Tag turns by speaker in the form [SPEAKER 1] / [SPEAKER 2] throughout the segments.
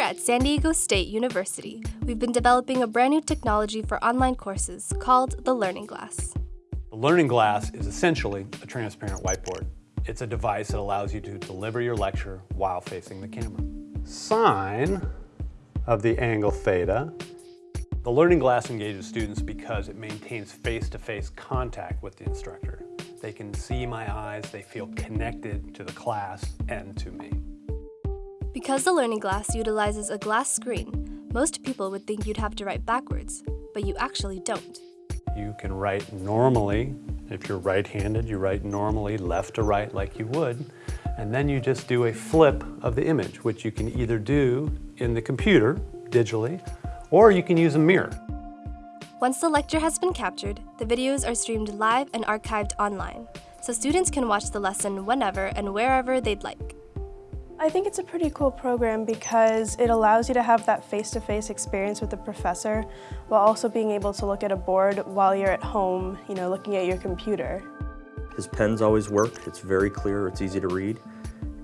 [SPEAKER 1] Here at San Diego State University, we've been developing a brand new technology for online courses called the Learning Glass.
[SPEAKER 2] The Learning Glass is essentially a transparent whiteboard. It's a device that allows you to deliver your lecture while facing the camera. Sine of the angle theta. The Learning Glass engages students because it maintains face-to-face -face contact with the instructor. They can see my eyes, they feel connected to the class and to me.
[SPEAKER 1] Because the Learning Glass utilizes a glass screen, most people would think you'd have to write backwards, but you actually don't.
[SPEAKER 2] You can write normally. If you're right-handed, you write normally left to right like you would. And then you just do a flip of the image, which you can either do in the computer, digitally, or you can use a mirror.
[SPEAKER 1] Once the lecture has been captured, the videos are streamed live and archived online, so students can watch the lesson whenever and wherever they'd like.
[SPEAKER 3] I think it's a pretty cool program because it allows you to have that face-to-face -face experience with the professor while also being able to look at a board while you're at home, you know, looking at your computer.
[SPEAKER 4] His pens always work, it's very clear, it's easy to read,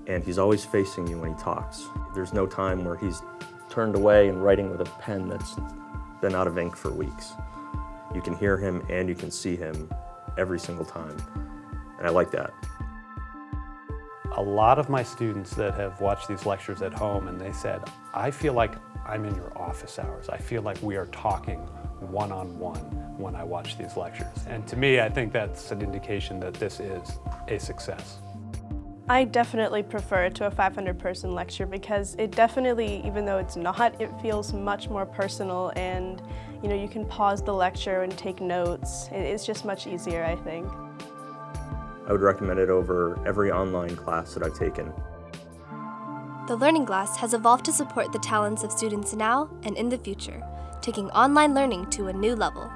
[SPEAKER 4] and he's always facing you when he talks. There's no time where he's turned away and writing with a pen that's been out of ink for weeks. You can hear him and you can see him every single time, and I like that
[SPEAKER 2] a lot of my students that have watched these lectures at home and they said, I feel like I'm in your office hours. I feel like we are talking one-on-one -on -one when I watch these lectures. And to me, I think that's an indication that this is a success.
[SPEAKER 3] I definitely prefer it to a 500 person lecture because it definitely, even though it's not, it feels much more personal and you know, you can pause the lecture and take notes. It's just much easier, I think.
[SPEAKER 4] I would recommend it over every online class that I've taken.
[SPEAKER 1] The Learning Glass has evolved to support the talents of students now and in the future, taking online learning to a new level.